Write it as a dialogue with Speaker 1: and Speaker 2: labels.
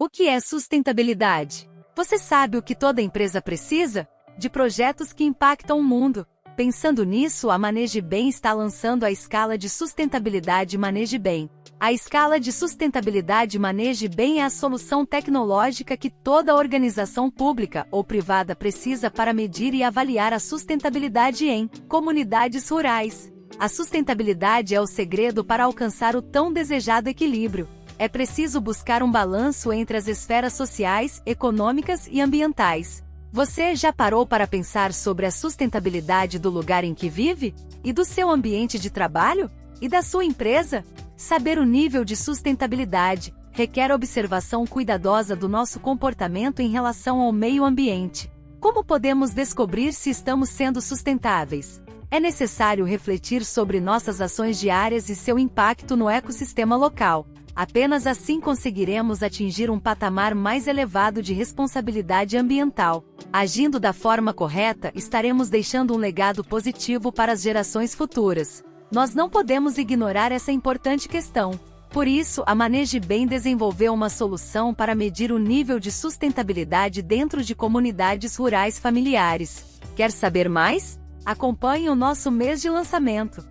Speaker 1: O que é sustentabilidade? Você sabe o que toda empresa precisa? De projetos que impactam o mundo. Pensando nisso, a Maneje Bem está lançando a escala de sustentabilidade Maneje Bem. A escala de sustentabilidade Maneje Bem é a solução tecnológica que toda organização pública ou privada precisa para medir e avaliar a sustentabilidade em comunidades rurais. A sustentabilidade é o segredo para alcançar o tão desejado equilíbrio é preciso buscar um balanço entre as esferas sociais, econômicas e ambientais. Você já parou para pensar sobre a sustentabilidade do lugar em que vive? E do seu ambiente de trabalho? E da sua empresa? Saber o nível de sustentabilidade requer observação cuidadosa do nosso comportamento em relação ao meio ambiente. Como podemos descobrir se estamos sendo sustentáveis? É necessário refletir sobre nossas ações diárias e seu impacto no ecossistema local. Apenas assim conseguiremos atingir um patamar mais elevado de responsabilidade ambiental. Agindo da forma correta, estaremos deixando um legado positivo para as gerações futuras. Nós não podemos ignorar essa importante questão. Por isso, a Maneje Bem desenvolveu uma solução para medir o nível de sustentabilidade dentro de comunidades rurais familiares. Quer saber mais? Acompanhe o nosso mês de lançamento.